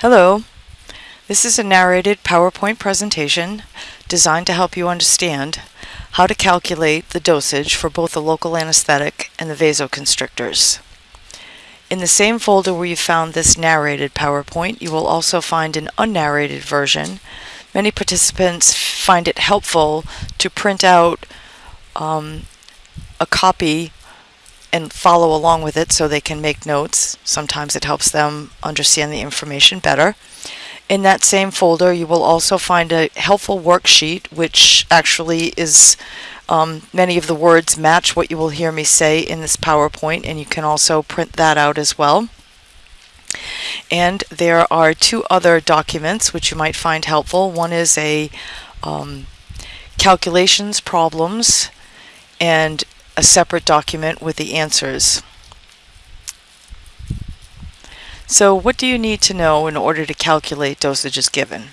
Hello. This is a narrated PowerPoint presentation designed to help you understand how to calculate the dosage for both the local anesthetic and the vasoconstrictors. In the same folder where you found this narrated PowerPoint, you will also find an unnarrated version. Many participants find it helpful to print out um, a copy and follow along with it so they can make notes. Sometimes it helps them understand the information better. In that same folder, you will also find a helpful worksheet, which actually is um, many of the words match what you will hear me say in this PowerPoint, and you can also print that out as well. And there are two other documents which you might find helpful. One is a um, calculations problems and a separate document with the answers. So what do you need to know in order to calculate dosages given?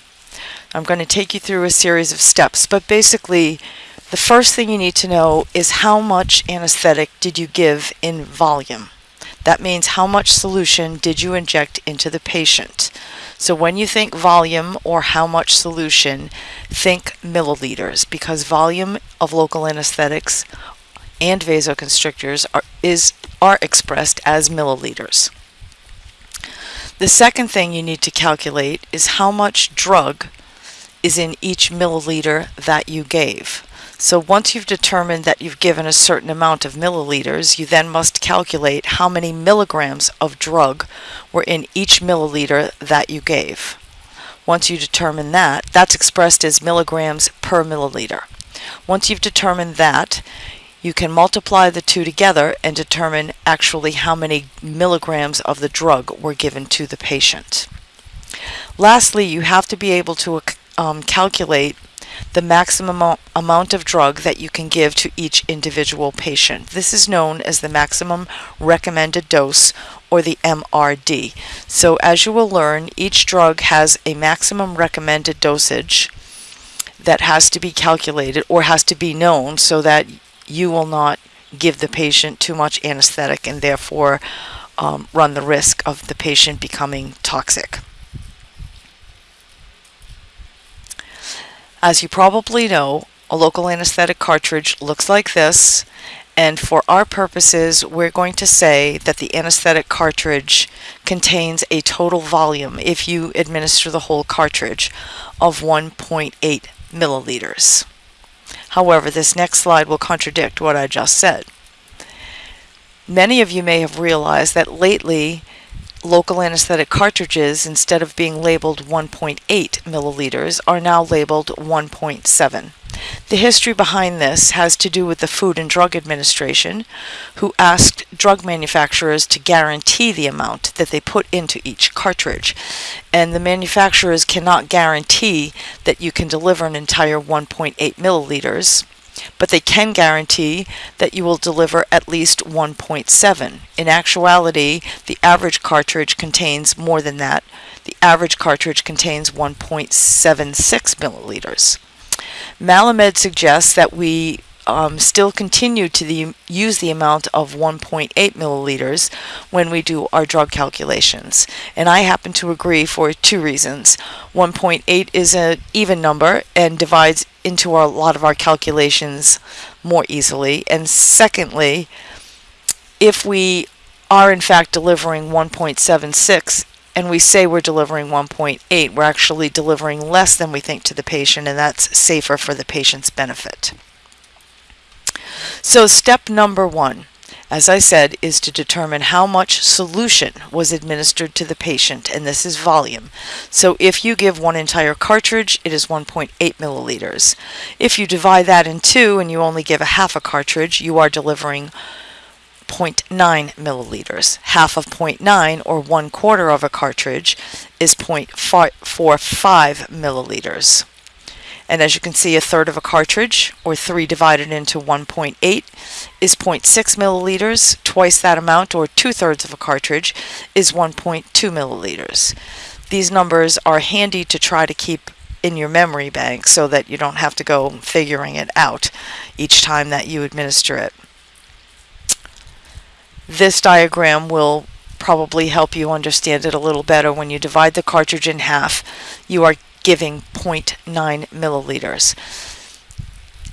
I'm going to take you through a series of steps, but basically the first thing you need to know is how much anesthetic did you give in volume. That means how much solution did you inject into the patient. So when you think volume or how much solution, think milliliters because volume of local anesthetics and vasoconstrictors are, is, are expressed as milliliters. The second thing you need to calculate is how much drug is in each milliliter that you gave. So once you've determined that you've given a certain amount of milliliters, you then must calculate how many milligrams of drug were in each milliliter that you gave. Once you determine that, that's expressed as milligrams per milliliter. Once you've determined that, you can multiply the two together and determine actually how many milligrams of the drug were given to the patient. Lastly, you have to be able to um, calculate the maximum amount of drug that you can give to each individual patient. This is known as the maximum recommended dose or the MRD. So as you will learn, each drug has a maximum recommended dosage that has to be calculated or has to be known so that you will not give the patient too much anesthetic and therefore um, run the risk of the patient becoming toxic. As you probably know, a local anesthetic cartridge looks like this and for our purposes we're going to say that the anesthetic cartridge contains a total volume if you administer the whole cartridge of 1.8 milliliters. However, this next slide will contradict what I just said. Many of you may have realized that lately local anesthetic cartridges, instead of being labeled 1.8 milliliters, are now labeled 1.7. The history behind this has to do with the Food and Drug Administration, who asked drug manufacturers to guarantee the amount that they put into each cartridge. And the manufacturers cannot guarantee that you can deliver an entire 1.8 milliliters but they can guarantee that you will deliver at least 1.7. In actuality, the average cartridge contains more than that. The average cartridge contains 1.76 milliliters. Malamed suggests that we um, still continue to the, use the amount of 1.8 milliliters when we do our drug calculations. And I happen to agree for two reasons. 1.8 is an even number and divides into our, a lot of our calculations more easily. And secondly, if we are in fact delivering 1.76 and we say we're delivering 1.8, we're actually delivering less than we think to the patient, and that's safer for the patient's benefit. So step number one, as I said, is to determine how much solution was administered to the patient, and this is volume. So if you give one entire cartridge, it is 1.8 milliliters. If you divide that in two and you only give a half a cartridge, you are delivering 0.9 milliliters. Half of 0.9 or one quarter of a cartridge is 0.45 milliliters. And as you can see, a third of a cartridge, or 3 divided into 1.8, is 0.6 milliliters. Twice that amount, or two-thirds of a cartridge, is 1.2 milliliters. These numbers are handy to try to keep in your memory bank so that you don't have to go figuring it out each time that you administer it. This diagram will probably help you understand it a little better. When you divide the cartridge in half, you are giving 0.9 milliliters.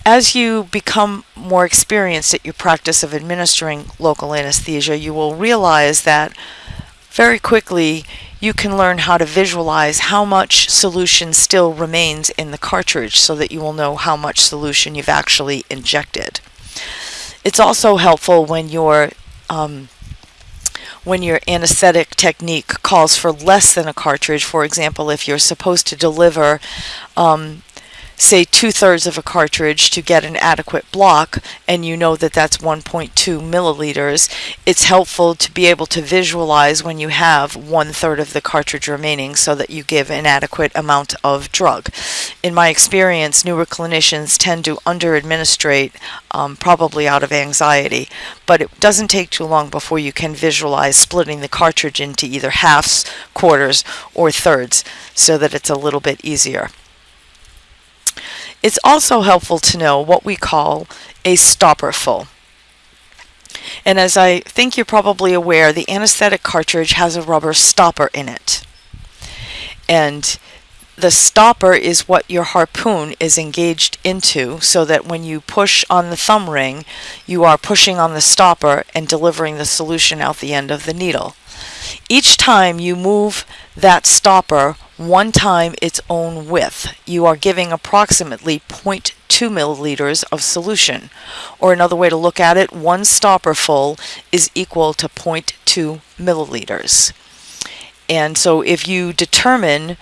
As you become more experienced at your practice of administering local anesthesia, you will realize that very quickly you can learn how to visualize how much solution still remains in the cartridge so that you will know how much solution you've actually injected. It's also helpful when your um, when your anesthetic technique calls for less than a cartridge. For example, if you're supposed to deliver um, say two thirds of a cartridge to get an adequate block and you know that that's 1.2 milliliters, it's helpful to be able to visualize when you have one third of the cartridge remaining so that you give an adequate amount of drug. In my experience, newer clinicians tend to under administrate um, probably out of anxiety, but it doesn't take too long before you can visualize splitting the cartridge into either halves, quarters, or thirds so that it's a little bit easier. It's also helpful to know what we call a stopper full. And as I think you're probably aware, the anesthetic cartridge has a rubber stopper in it. And the stopper is what your harpoon is engaged into so that when you push on the thumb ring, you are pushing on the stopper and delivering the solution out the end of the needle. Each time you move that stopper one time its own width, you are giving approximately 0.2 milliliters of solution. Or another way to look at it, one stopper full is equal to 0.2 milliliters. And so if you determine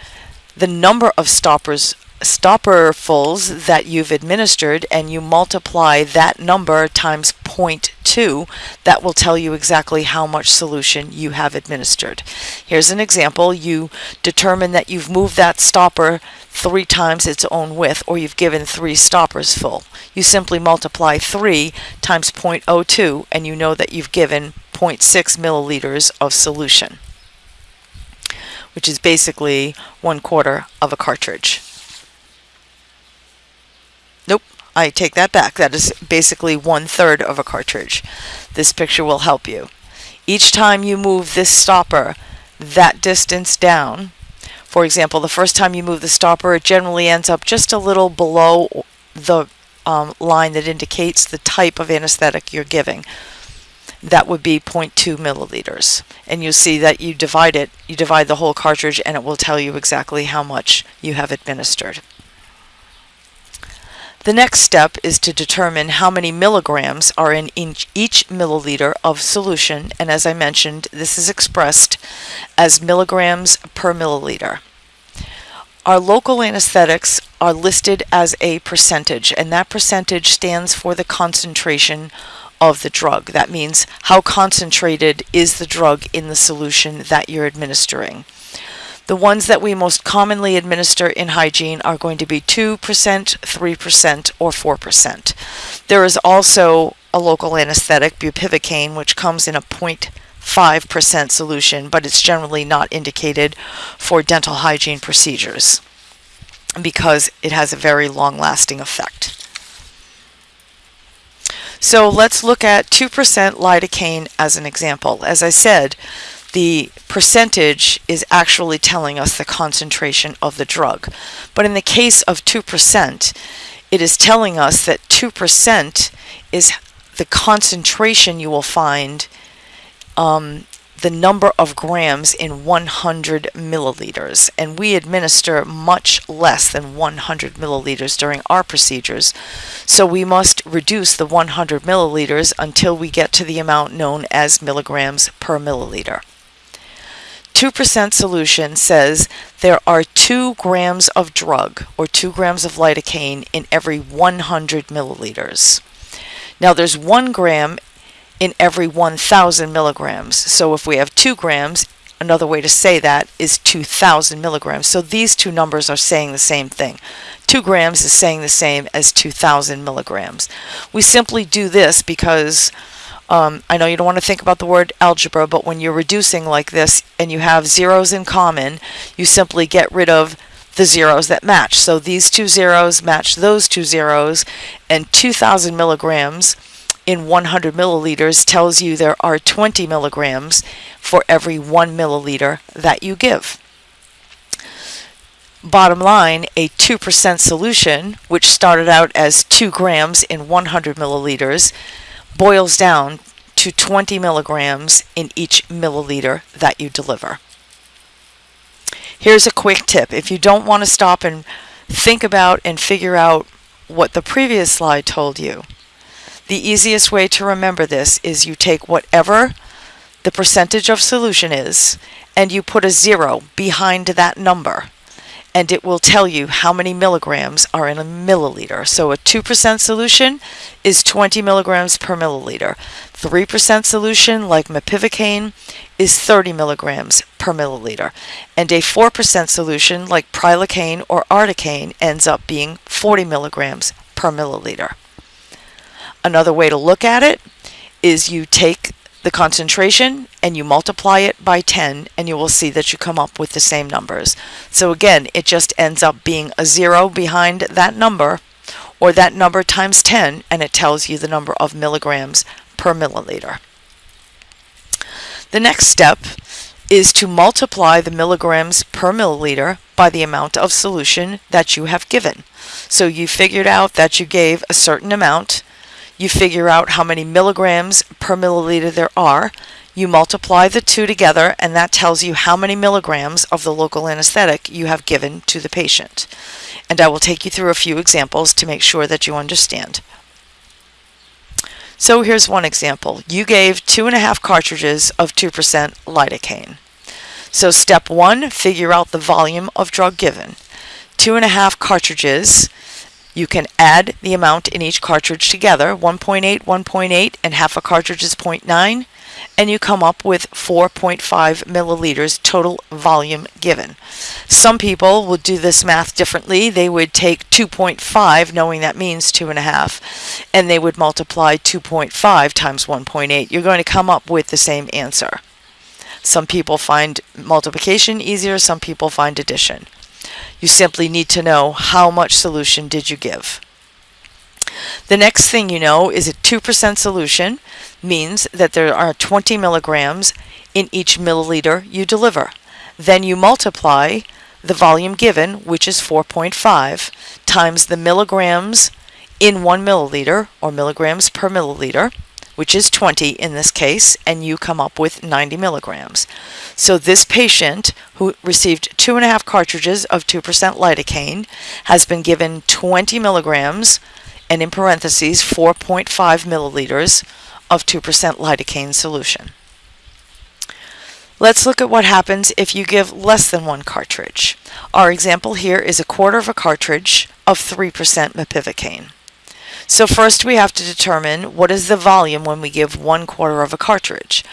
the number of stoppers stopperfuls that you've administered and you multiply that number times 0.2, that will tell you exactly how much solution you have administered. Here's an example. You determine that you've moved that stopper three times its own width or you've given three stoppers full. You simply multiply 3 times 0.02 and you know that you've given 0.6 milliliters of solution which is basically one quarter of a cartridge. I take that back. That is basically one third of a cartridge. This picture will help you. Each time you move this stopper that distance down, for example, the first time you move the stopper, it generally ends up just a little below the um, line that indicates the type of anesthetic you're giving. That would be 0.2 milliliters. And you'll see that you divide it, you divide the whole cartridge, and it will tell you exactly how much you have administered. The next step is to determine how many milligrams are in each milliliter of solution, and as I mentioned, this is expressed as milligrams per milliliter. Our local anesthetics are listed as a percentage, and that percentage stands for the concentration of the drug. That means how concentrated is the drug in the solution that you're administering. The ones that we most commonly administer in hygiene are going to be 2%, 3%, or 4%. There is also a local anesthetic, bupivacaine, which comes in a 0.5% solution, but it's generally not indicated for dental hygiene procedures because it has a very long-lasting effect. So let's look at 2% lidocaine as an example. As I said, the percentage is actually telling us the concentration of the drug. But in the case of 2%, it is telling us that 2% is the concentration you will find um, the number of grams in 100 milliliters. And we administer much less than 100 milliliters during our procedures. So we must reduce the 100 milliliters until we get to the amount known as milligrams per milliliter. 2% solution says there are 2 grams of drug or 2 grams of lidocaine in every 100 milliliters. Now there's 1 gram in every 1,000 milligrams. So if we have 2 grams, another way to say that is 2,000 milligrams. So these two numbers are saying the same thing. 2 grams is saying the same as 2,000 milligrams. We simply do this because um, I know you don't want to think about the word algebra, but when you're reducing like this and you have zeros in common, you simply get rid of the zeros that match. So these two zeros match those two zeros, and 2,000 milligrams in 100 milliliters tells you there are 20 milligrams for every 1 milliliter that you give. Bottom line, a 2% solution, which started out as 2 grams in 100 milliliters, boils down to 20 milligrams in each milliliter that you deliver. Here's a quick tip. If you don't want to stop and think about and figure out what the previous slide told you, the easiest way to remember this is you take whatever the percentage of solution is and you put a zero behind that number and it will tell you how many milligrams are in a milliliter. So a 2% solution is 20 milligrams per milliliter. 3% solution, like mepivacaine, is 30 milligrams per milliliter. And a 4% solution, like prilocaine or articaine, ends up being 40 milligrams per milliliter. Another way to look at it is you take the concentration and you multiply it by 10 and you will see that you come up with the same numbers. So again, it just ends up being a zero behind that number or that number times 10 and it tells you the number of milligrams per milliliter. The next step is to multiply the milligrams per milliliter by the amount of solution that you have given. So you figured out that you gave a certain amount you figure out how many milligrams per milliliter there are. You multiply the two together, and that tells you how many milligrams of the local anesthetic you have given to the patient. And I will take you through a few examples to make sure that you understand. So here's one example. You gave two and a half cartridges of 2% lidocaine. So step one, figure out the volume of drug given. Two and a half cartridges you can add the amount in each cartridge together, 1.8, 1.8, and half a cartridge is 0.9, and you come up with 4.5 milliliters total volume given. Some people would do this math differently. They would take 2.5, knowing that means 2.5, and they would multiply 2.5 times 1.8. You're going to come up with the same answer. Some people find multiplication easier, some people find addition. You simply need to know how much solution did you give. The next thing you know is a 2% solution means that there are 20 milligrams in each milliliter you deliver. Then you multiply the volume given, which is 4.5, times the milligrams in 1 milliliter, or milligrams per milliliter, which is 20 in this case, and you come up with 90 milligrams. So this patient who received two and a half cartridges of 2% lidocaine has been given 20 milligrams and in parentheses 4.5 milliliters of 2% lidocaine solution. Let's look at what happens if you give less than one cartridge. Our example here is a quarter of a cartridge of 3% mepivacaine. So first we have to determine what is the volume when we give one quarter of a cartridge.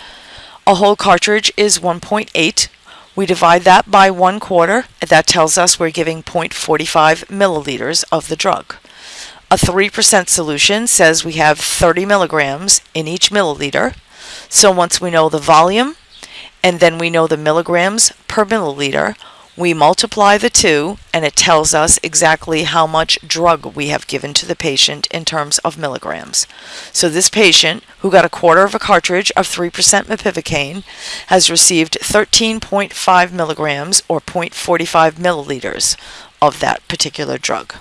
A whole cartridge is 1.8. We divide that by one quarter. And that tells us we're giving 0.45 milliliters of the drug. A 3% solution says we have 30 milligrams in each milliliter. So once we know the volume and then we know the milligrams per milliliter, we multiply the two and it tells us exactly how much drug we have given to the patient in terms of milligrams. So this patient, who got a quarter of a cartridge of 3% mepivacaine, has received 13.5 milligrams or 0.45 milliliters of that particular drug.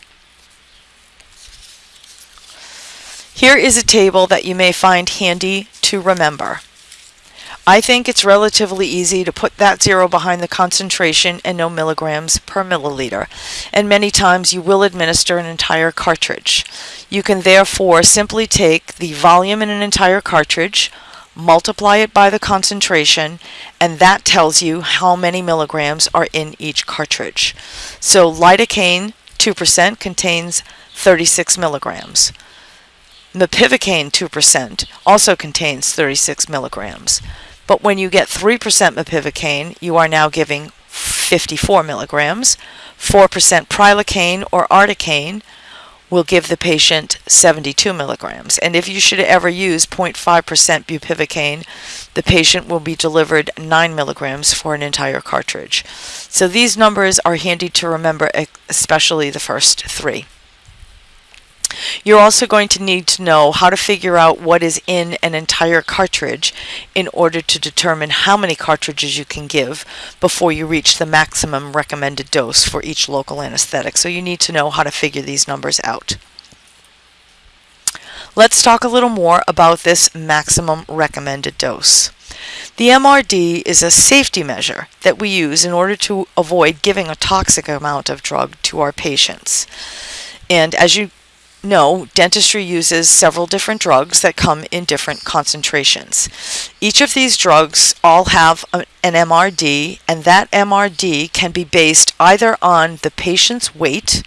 Here is a table that you may find handy to remember. I think it's relatively easy to put that zero behind the concentration and no milligrams per milliliter, and many times you will administer an entire cartridge. You can therefore simply take the volume in an entire cartridge, multiply it by the concentration, and that tells you how many milligrams are in each cartridge. So lidocaine 2% contains 36 milligrams. Mepivacaine 2% also contains 36 milligrams. But when you get 3% mepivacaine, you are now giving 54 milligrams. 4% prilocaine or articaine will give the patient 72 milligrams. And if you should ever use 0.5% bupivacaine, the patient will be delivered 9 milligrams for an entire cartridge. So these numbers are handy to remember, especially the first three. You're also going to need to know how to figure out what is in an entire cartridge in order to determine how many cartridges you can give before you reach the maximum recommended dose for each local anesthetic. So you need to know how to figure these numbers out. Let's talk a little more about this maximum recommended dose. The MRD is a safety measure that we use in order to avoid giving a toxic amount of drug to our patients. And as you know, dentistry uses several different drugs that come in different concentrations. Each of these drugs all have an MRD, and that MRD can be based either on the patient's weight,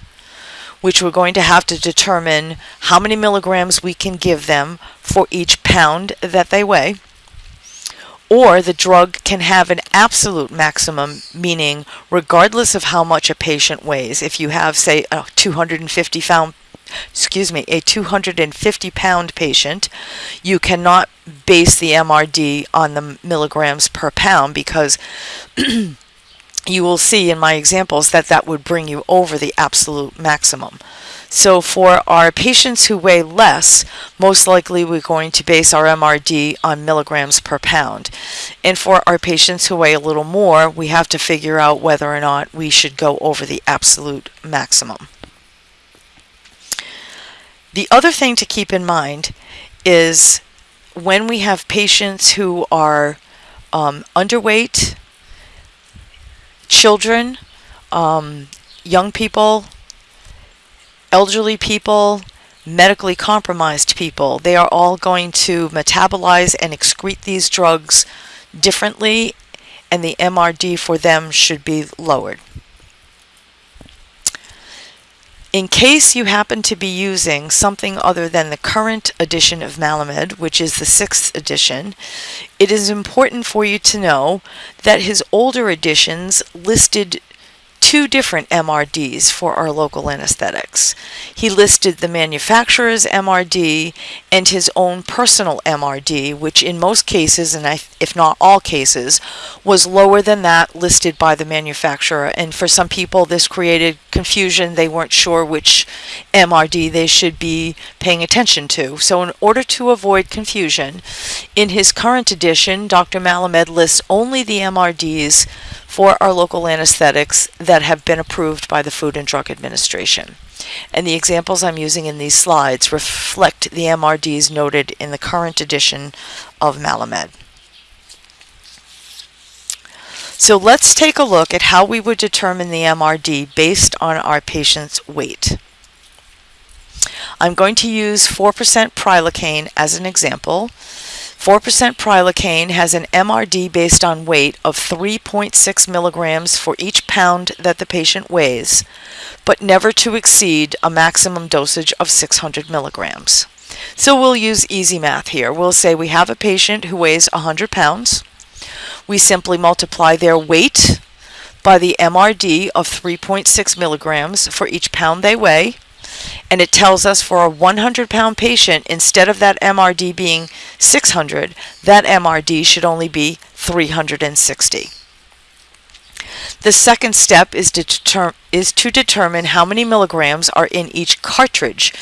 which we're going to have to determine how many milligrams we can give them for each pound that they weigh, or the drug can have an absolute maximum, meaning regardless of how much a patient weighs. If you have, say, a 250 pound excuse me, a 250 pound patient, you cannot base the MRD on the milligrams per pound because you will see in my examples that that would bring you over the absolute maximum. So for our patients who weigh less, most likely we're going to base our MRD on milligrams per pound. And for our patients who weigh a little more, we have to figure out whether or not we should go over the absolute maximum. The other thing to keep in mind is when we have patients who are um, underweight, children, um, young people, elderly people, medically compromised people, they are all going to metabolize and excrete these drugs differently, and the MRD for them should be lowered. In case you happen to be using something other than the current edition of Malamed, which is the sixth edition, it is important for you to know that his older editions listed two different MRDs for our local anesthetics. He listed the manufacturer's MRD and his own personal MRD, which in most cases, and if not all cases, was lower than that listed by the manufacturer. And for some people, this created confusion. They weren't sure which MRD they should be paying attention to. So, in order to avoid confusion, in his current edition, Dr. Malamed lists only the MRDs for our local anesthetics that have been approved by the Food and Drug Administration. And the examples I'm using in these slides reflect the MRDs noted in the current edition of Malamed. So let's take a look at how we would determine the MRD based on our patient's weight. I'm going to use 4% prilocaine as an example. 4% prilocaine has an MRD based on weight of 3.6 milligrams for each pound that the patient weighs, but never to exceed a maximum dosage of 600 milligrams. So we'll use easy math here. We'll say we have a patient who weighs 100 pounds. We simply multiply their weight by the MRD of 3.6 milligrams for each pound they weigh and it tells us for a 100 pound patient, instead of that MRD being 600, that MRD should only be 360. The second step is to, deter- is to determine how many milligrams are in each cartridge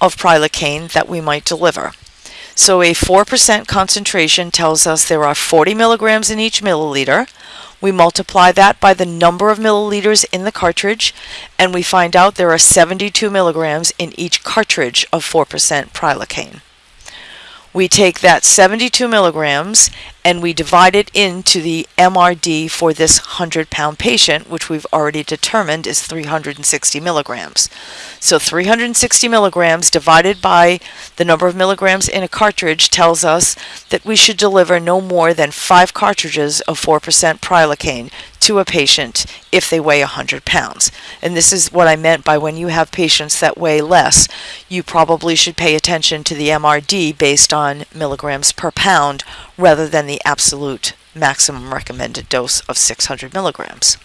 of prilocaine that we might deliver. So a 4% concentration tells us there are 40 milligrams in each milliliter, we multiply that by the number of milliliters in the cartridge, and we find out there are 72 milligrams in each cartridge of 4% prilocaine. We take that 72 milligrams and we divide it into the MRD for this 100 pound patient, which we've already determined is 360 milligrams. So 360 milligrams divided by the number of milligrams in a cartridge tells us that we should deliver no more than five cartridges of 4% prilocaine to a patient if they weigh 100 pounds. And this is what I meant by when you have patients that weigh less, you probably should pay attention to the MRD based on milligrams per pound rather than the absolute maximum recommended dose of 600 milligrams.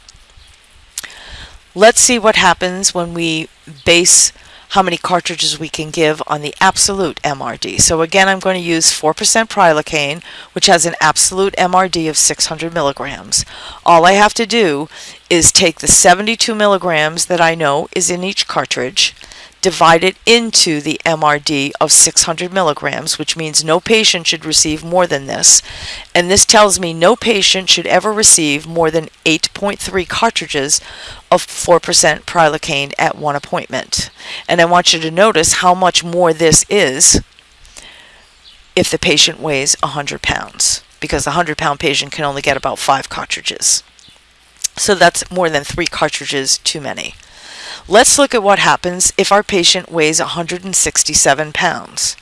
Let's see what happens when we base how many cartridges we can give on the absolute MRD. So again, I'm going to use 4% prilocaine, which has an absolute MRD of 600 milligrams. All I have to do is take the 72 milligrams that I know is in each cartridge, divide it into the MRD of 600 milligrams, which means no patient should receive more than this. And this tells me no patient should ever receive more than 8.3 cartridges of 4% prilocaine at one appointment. And I want you to notice how much more this is if the patient weighs 100 pounds, because a 100 pound patient can only get about five cartridges. So that's more than three cartridges too many. Let's look at what happens if our patient weighs 167 pounds.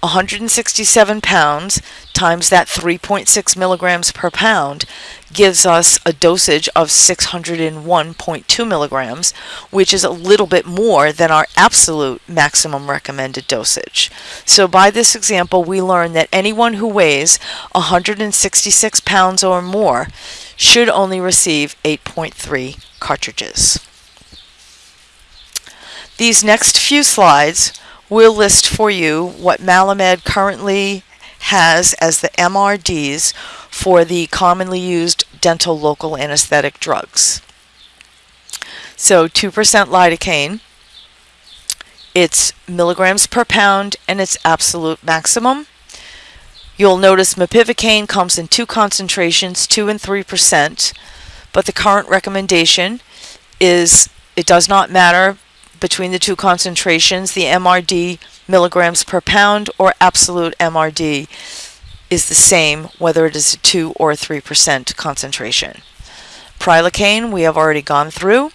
167 pounds times that 3.6 milligrams per pound gives us a dosage of 601.2 milligrams, which is a little bit more than our absolute maximum recommended dosage. So by this example, we learn that anyone who weighs 166 pounds or more should only receive 8.3 cartridges. These next few slides will list for you what Malamed currently has as the MRDs for the commonly used dental local anesthetic drugs. So 2% lidocaine, it's milligrams per pound and its absolute maximum. You'll notice mepivacaine comes in two concentrations, 2 and 3%, but the current recommendation is it does not matter between the two concentrations, the MRD milligrams per pound or absolute MRD is the same whether it is a 2 or 3% concentration. Prilocaine we have already gone through.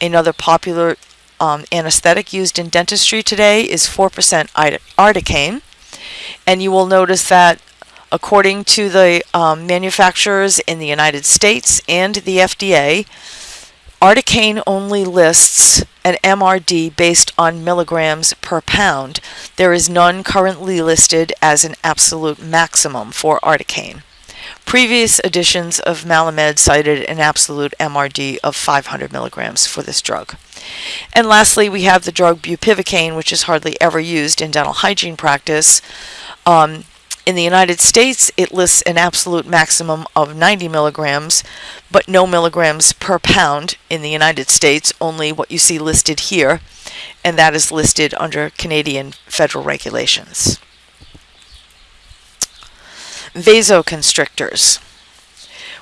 Another popular um, anesthetic used in dentistry today is 4% articaine. And you will notice that according to the um, manufacturers in the United States and the FDA, Articaine only lists an MRD based on milligrams per pound. There is none currently listed as an absolute maximum for Articaine. Previous editions of Malamed cited an absolute MRD of 500 milligrams for this drug. And lastly, we have the drug bupivacaine, which is hardly ever used in dental hygiene practice. Um, in the United States, it lists an absolute maximum of 90 milligrams, but no milligrams per pound in the United States, only what you see listed here, and that is listed under Canadian federal regulations. Vasoconstrictors.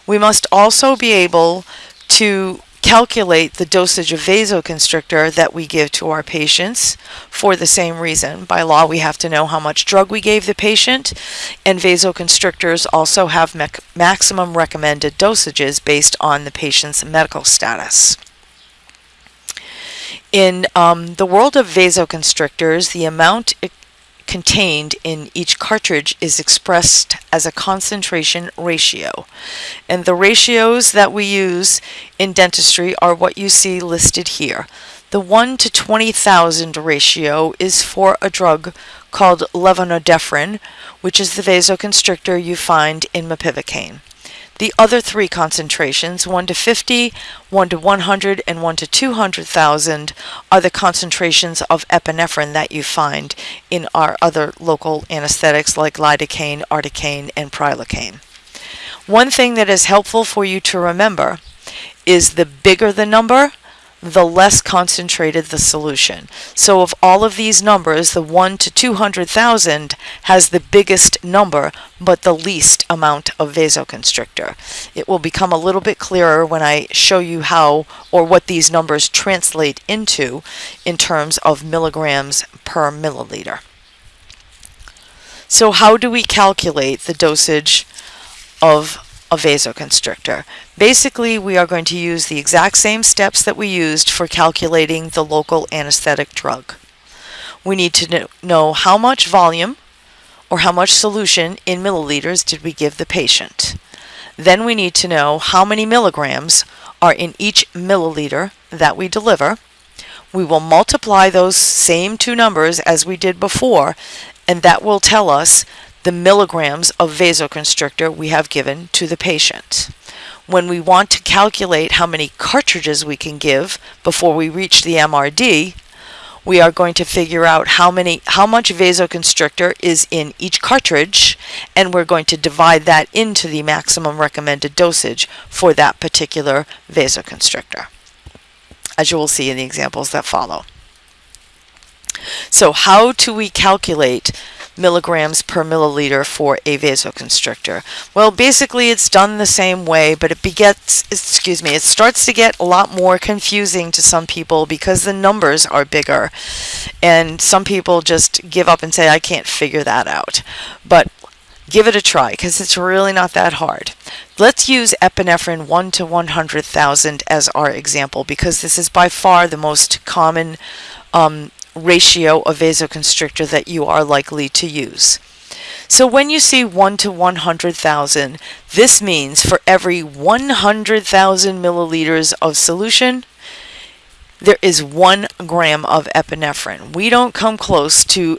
We must also be able to calculate the dosage of vasoconstrictor that we give to our patients for the same reason. By law, we have to know how much drug we gave the patient, and vasoconstrictors also have maximum recommended dosages based on the patient's medical status. In um, the world of vasoconstrictors, the amount contained in each cartridge is expressed as a concentration ratio. And the ratios that we use in dentistry are what you see listed here. The 1 to 20,000 ratio is for a drug called levonorepinephrine, which is the vasoconstrictor you find in mepivacaine. The other three concentrations, 1 to 50, 1 to 100, and 1 to 200,000, are the concentrations of epinephrine that you find in our other local anesthetics like lidocaine, articaine, and prilocaine. One thing that is helpful for you to remember is the bigger the number, the less concentrated the solution. So of all of these numbers, the 1 to 200,000 has the biggest number, but the least amount of vasoconstrictor. It will become a little bit clearer when I show you how or what these numbers translate into in terms of milligrams per milliliter. So how do we calculate the dosage of a vasoconstrictor. Basically, we are going to use the exact same steps that we used for calculating the local anesthetic drug. We need to know how much volume or how much solution in milliliters did we give the patient. Then we need to know how many milligrams are in each milliliter that we deliver. We will multiply those same two numbers as we did before, and that will tell us the milligrams of vasoconstrictor we have given to the patient. When we want to calculate how many cartridges we can give before we reach the MRD, we are going to figure out how many how much vasoconstrictor is in each cartridge and we're going to divide that into the maximum recommended dosage for that particular vasoconstrictor as you will see in the examples that follow. So how do we calculate milligrams per milliliter for a vasoconstrictor? Well, basically it's done the same way, but it begets, excuse me, it starts to get a lot more confusing to some people because the numbers are bigger. And some people just give up and say, I can't figure that out. But give it a try because it's really not that hard. Let's use epinephrine 1 to 100,000 as our example because this is by far the most common um, ratio of vasoconstrictor that you are likely to use. So when you see 1 to 100,000, this means for every 100,000 milliliters of solution, there is 1 gram of epinephrine. We don't come close to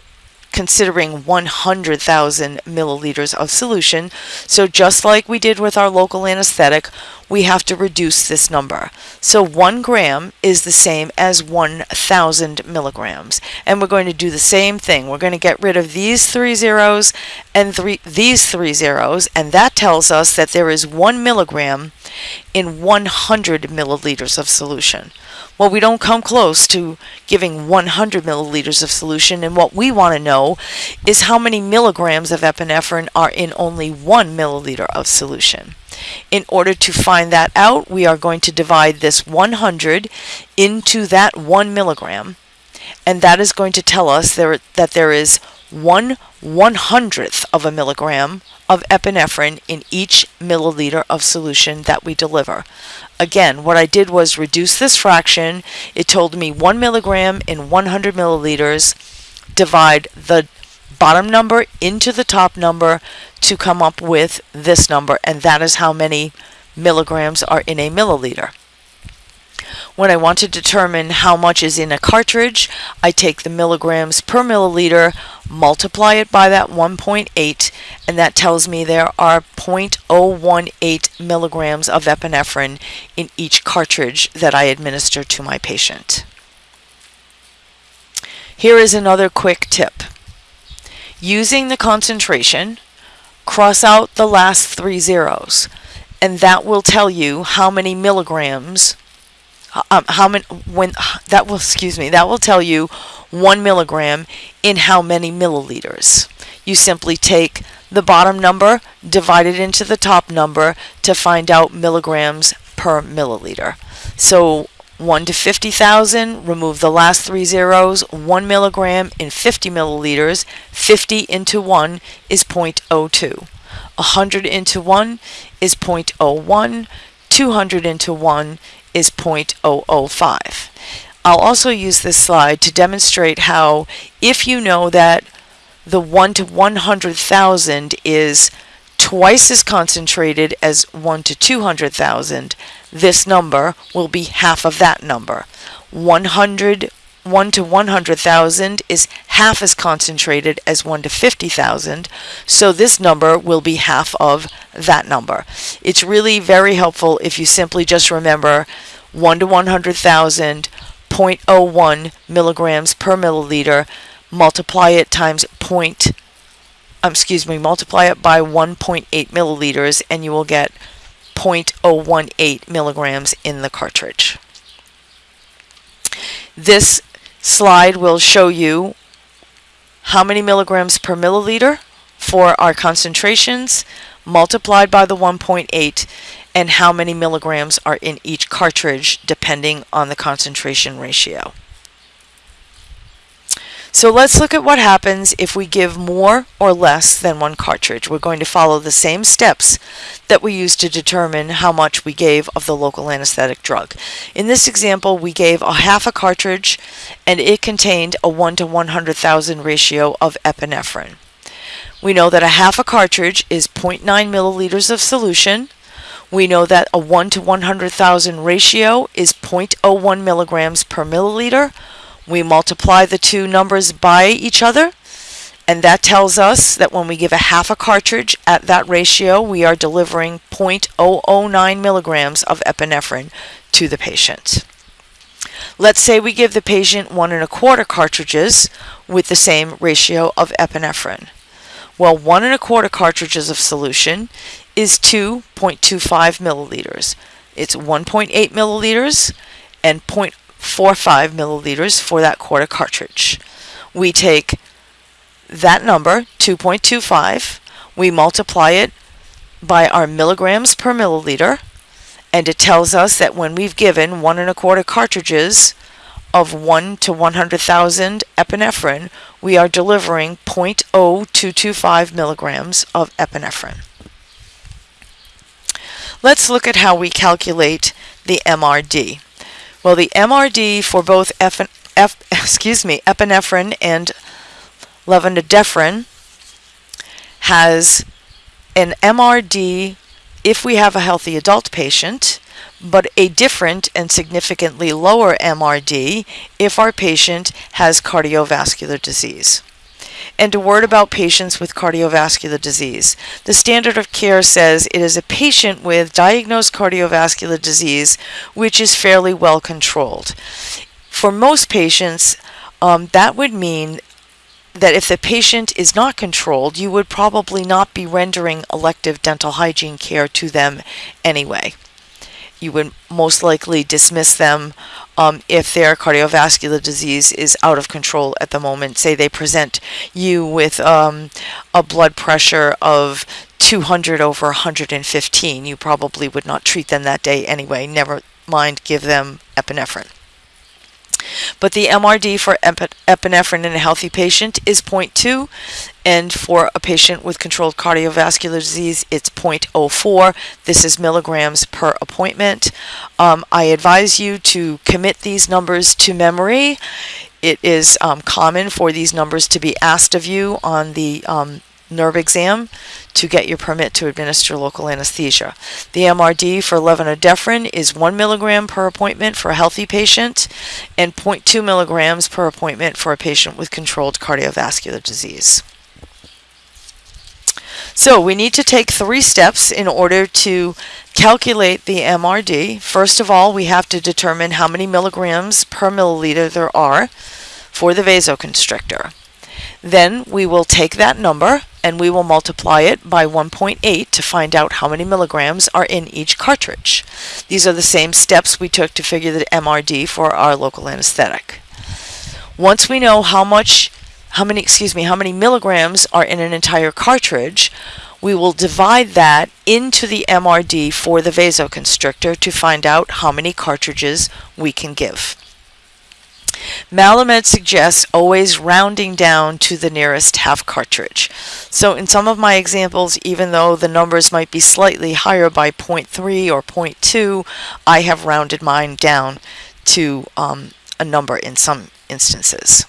considering 100,000 milliliters of solution. So just like we did with our local anesthetic, we have to reduce this number. So 1 gram is the same as 1,000 milligrams. And we're going to do the same thing. We're going to get rid of these three zeros and three, these three zeros, and that tells us that there is 1 milligram in 100 milliliters of solution. Well, we don't come close to giving 100 milliliters of solution, and what we want to know is how many milligrams of epinephrine are in only one milliliter of solution. In order to find that out, we are going to divide this 100 into that 1 milligram, and that is going to tell us there, that there is 1 one hundredth of a milligram of epinephrine in each milliliter of solution that we deliver. Again, what I did was reduce this fraction. It told me 1 milligram in 100 milliliters, divide the bottom number into the top number to come up with this number, and that is how many milligrams are in a milliliter. When I want to determine how much is in a cartridge, I take the milligrams per milliliter, multiply it by that 1.8, and that tells me there are 0.018 milligrams of epinephrine in each cartridge that I administer to my patient. Here is another quick tip. Using the concentration, cross out the last three zeros, and that will tell you how many milligrams um, how many when that will excuse me that will tell you one milligram in how many milliliters you simply take the bottom number divide it into the top number to find out milligrams per milliliter so 1 to 50,000, remove the last three zeros, 1 milligram in 50 milliliters, 50 into 1 is 0.02. 100 into 1 is 0.01, 200 into 1 is 0.005. I'll also use this slide to demonstrate how if you know that the 1 to 100,000 is twice as concentrated as 1 to 200,000, this number will be half of that number. 100 1 to 100,000 is half as concentrated as 1 to 50,000, so this number will be half of that number. It's really very helpful if you simply just remember 1 to 100,000, 0.01 milligrams per milliliter, multiply it times point, um, excuse me, multiply it by 1.8 milliliters, and you will get 0.018 milligrams in the cartridge. This slide will show you how many milligrams per milliliter for our concentrations multiplied by the 1.8 and how many milligrams are in each cartridge depending on the concentration ratio. So let's look at what happens if we give more or less than one cartridge. We're going to follow the same steps that we used to determine how much we gave of the local anesthetic drug. In this example, we gave a half a cartridge and it contained a 1 to 100,000 ratio of epinephrine. We know that a half a cartridge is 0.9 milliliters of solution. We know that a 1 to 100,000 ratio is 0.01 milligrams per milliliter we multiply the two numbers by each other, and that tells us that when we give a half a cartridge at that ratio, we are delivering 0.009 milligrams of epinephrine to the patient. Let's say we give the patient one and a quarter cartridges with the same ratio of epinephrine. Well, one and a quarter cartridges of solution is 2.25 milliliters. It's 1.8 milliliters and 0.45 milliliters for that quarter cartridge. we take that number, 2.25, we multiply it by our milligrams per milliliter, and it tells us that when we've given one and a quarter cartridges of 1 to 100,000 epinephrine, we are delivering 0.0225 milligrams of epinephrine. Let's look at how we calculate the MRD. Well, the MRD for both F, F excuse me, epinephrine and levonorepinephrine has an MRD if we have a healthy adult patient, but a different and significantly lower MRD if our patient has cardiovascular disease. And a word about patients with cardiovascular disease. The standard of care says it is a patient with diagnosed cardiovascular disease which is fairly well controlled. For most patients, um, that would mean that if the patient is not controlled, you would probably not be rendering elective dental hygiene care to them anyway. You would most likely dismiss them um, if their cardiovascular disease is out of control at the moment. Say they present you with um, a blood pressure of 200 over 115, you probably would not treat them that day anyway. Never mind, give them epinephrine. But the MRD for epinephrine in a healthy patient is 0.2, and for a patient with controlled cardiovascular disease, it's 0.04. This is milligrams per appointment. Um, I advise you to commit these numbers to memory. It is um, common for these numbers to be asked of you on the um, NERB exam to get your permit to administer local anesthesia. The MRD for levonorepinephrine is 1 milligram per appointment for a healthy patient and 0.2 milligrams per appointment for a patient with controlled cardiovascular disease. So we need to take three steps in order to calculate the MRD. First of all, we have to determine how many milligrams per milliliter there are for the vasoconstrictor. Then we will take that number and we will multiply it by 1.8 to find out how many milligrams are in each cartridge. These are the same steps we took to figure the MRD for our local anesthetic. Once we know how much, how many, excuse me, how many milligrams are in an entire cartridge, we will divide that into the MRD for the vasoconstrictor to find out how many cartridges we can give. Malamed suggests always rounding down to the nearest half cartridge. So in some of my examples, even though the numbers might be slightly higher by 0.3 or 0.2, I have rounded mine down to um, a number in some instances.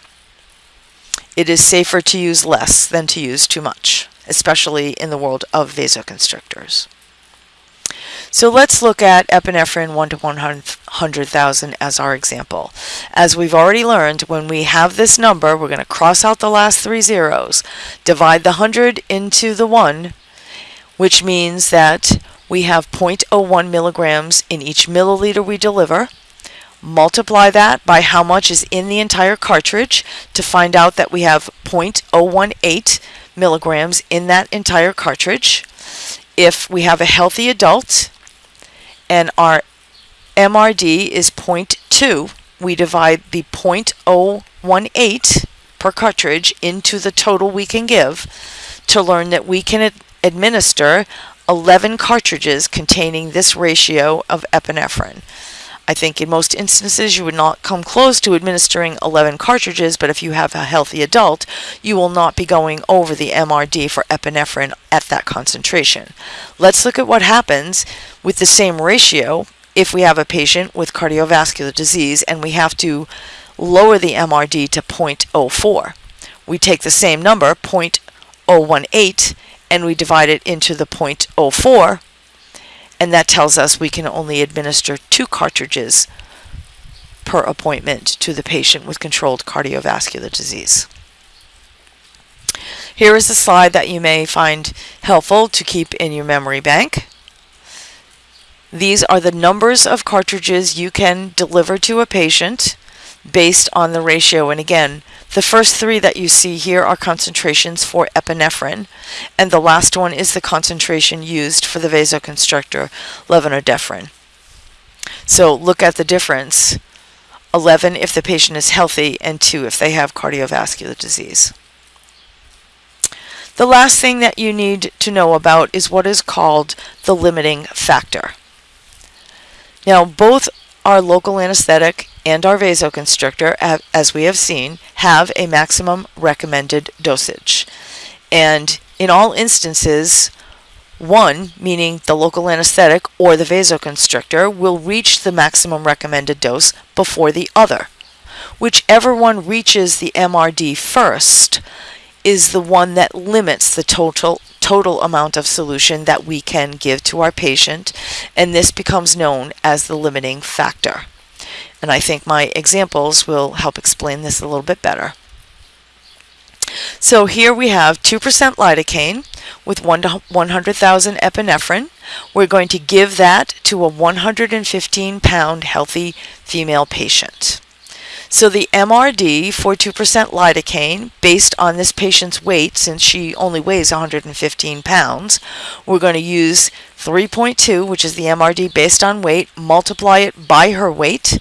It is safer to use less than to use too much, especially in the world of vasoconstrictors. So let's look at epinephrine 1 to 100,000 as our example. As we've already learned, when we have this number, we're going to cross out the last three zeros, divide the 100 into the 1, which means that we have 0.01 milligrams in each milliliter we deliver. Multiply that by how much is in the entire cartridge to find out that we have 0.018 milligrams in that entire cartridge. If we have a healthy adult, and our MRD is 0.2, we divide the 0.018 per cartridge into the total we can give to learn that we can ad administer 11 cartridges containing this ratio of epinephrine. I think in most instances you would not come close to administering 11 cartridges, but if you have a healthy adult, you will not be going over the MRD for epinephrine at that concentration. Let's look at what happens with the same ratio if we have a patient with cardiovascular disease and we have to lower the MRD to 0.04. We take the same number, 0.018, and we divide it into the 0.04 and that tells us we can only administer two cartridges per appointment to the patient with controlled cardiovascular disease. Here is a slide that you may find helpful to keep in your memory bank. These are the numbers of cartridges you can deliver to a patient based on the ratio. And again, the first three that you see here are concentrations for epinephrine, and the last one is the concentration used for the vasoconstrictor levonorepinephrine. So look at the difference 11 if the patient is healthy, and 2 if they have cardiovascular disease. The last thing that you need to know about is what is called the limiting factor. Now, both our local anesthetic and our vasoconstrictor, as we have seen, have a maximum recommended dosage. And in all instances, one, meaning the local anesthetic or the vasoconstrictor, will reach the maximum recommended dose before the other. Whichever one reaches the MRD first is the one that limits the total total amount of solution that we can give to our patient, and this becomes known as the limiting factor. And I think my examples will help explain this a little bit better. So here we have 2% lidocaine with 1 to 100,000 epinephrine. We're going to give that to a 115 pound healthy female patient. So the MRD for 2% lidocaine, based on this patient's weight, since she only weighs 115 pounds, we're going to use 3.2, which is the MRD based on weight, multiply it by her weight,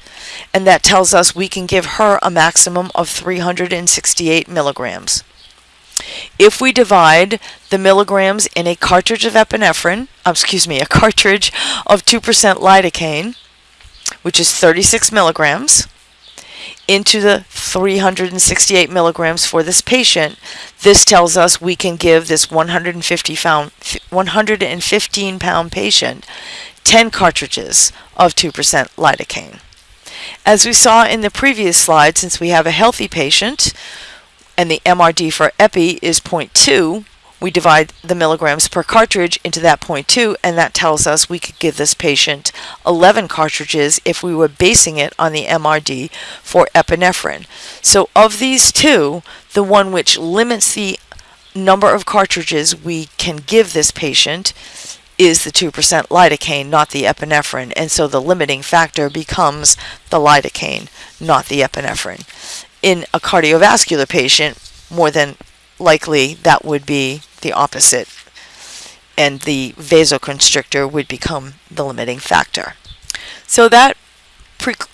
and that tells us we can give her a maximum of 368 milligrams. If we divide the milligrams in a cartridge of epinephrine, uh, excuse me, a cartridge of 2% lidocaine, which is 36 milligrams, into the 368 milligrams for this patient, this tells us we can give this 150 pound, 115 pound patient 10 cartridges of 2% lidocaine. As we saw in the previous slide, since we have a healthy patient and the MRD for epi is 0.2, we divide the milligrams per cartridge into that 0.2 and that tells us we could give this patient 11 cartridges if we were basing it on the MRD for epinephrine. So of these two, the one which limits the number of cartridges we can give this patient is the 2% lidocaine, not the epinephrine. And so the limiting factor becomes the lidocaine, not the epinephrine. In a cardiovascular patient, more than likely that would be the opposite and the vasoconstrictor would become the limiting factor. So that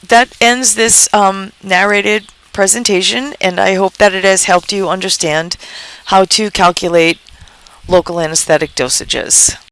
that ends this um, narrated presentation and I hope that it has helped you understand how to calculate local anesthetic dosages.